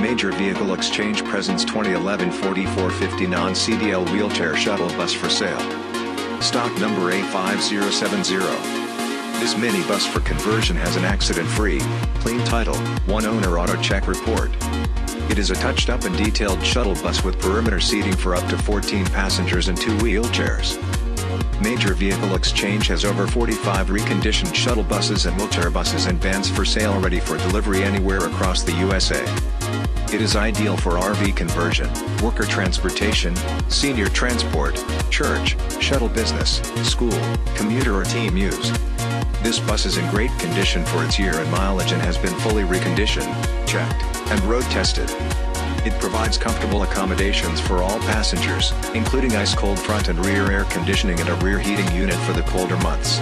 Major Vehicle Exchange presents 2011 4450 non-CDL wheelchair shuttle bus for sale. Stock number A5070. This minibus for conversion has an accident-free, clean title, one owner auto check report. It is a touched-up and detailed shuttle bus with perimeter seating for up to 14 passengers and two wheelchairs. Major Vehicle Exchange has over 45 reconditioned shuttle buses and wheelchair buses and vans for sale ready for delivery anywhere across the USA. It is ideal for RV conversion, worker transportation, senior transport, church, shuttle business, school, commuter or team use. This bus is in great condition for its year and mileage and has been fully reconditioned, checked, and road tested. It provides comfortable accommodations for all passengers, including ice-cold front and rear air conditioning and a rear heating unit for the colder months.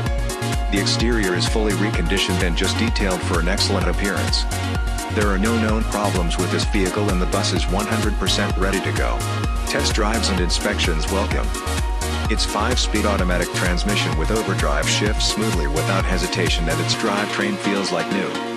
The exterior is fully reconditioned and just detailed for an excellent appearance. There are no known problems with this vehicle and the bus is 100% ready to go. Test drives and inspections welcome. Its 5-speed automatic transmission with overdrive shifts smoothly without hesitation and its drivetrain feels like new.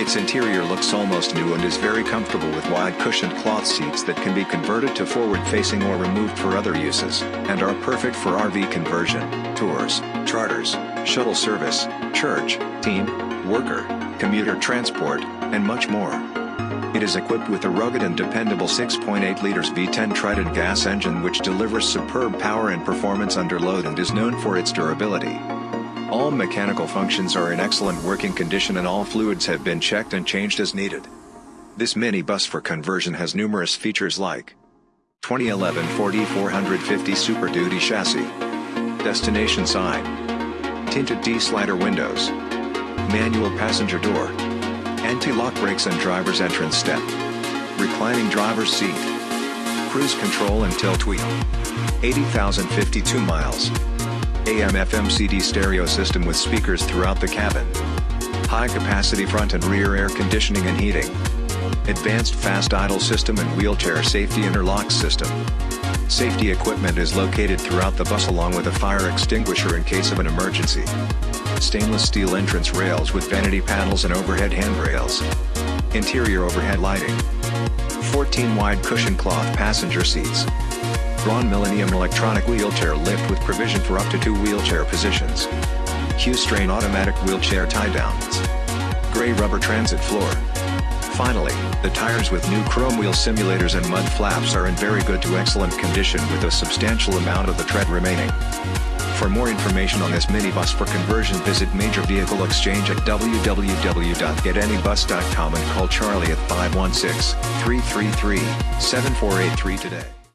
Its interior looks almost new and is very comfortable with wide cushioned cloth seats that can be converted to forward-facing or removed for other uses, and are perfect for RV conversion, tours, charters, shuttle service, church, team, worker, commuter transport, and much more. It is equipped with a rugged and dependable 6.8 liters V10 Triton gas engine which delivers superb power and performance under load and is known for its durability. All mechanical functions are in excellent working condition and all fluids have been checked and changed as needed. This minibus for conversion has numerous features like 2011 Ford E450 Super Duty chassis, destination sign, tinted D-slider windows, manual passenger door, anti-lock brakes and driver's entrance step, reclining driver's seat, cruise control and tilt wheel, 80,052 miles, AM FM CD stereo system with speakers throughout the cabin, high capacity front and rear air conditioning and heating, advanced fast idle system and wheelchair safety interlock system. Safety equipment is located throughout the bus along with a fire extinguisher in case of an emergency stainless steel entrance rails with vanity panels and overhead handrails. Interior overhead lighting. 14 wide cushion cloth passenger seats. Braun Millennium electronic wheelchair lift with provision for up to two wheelchair positions. Q'Straint automatic wheelchair tie downs. Gray rubber transit floor. Finally, the tires with new chrome wheel simulators and mud flaps are in very good to excellent condition with a substantial amount of the tread remaining. For more information on this minibus for conversion visit Major Vehicle Exchange at www.getanybus.com and call Charlie at 516-333-7483 today.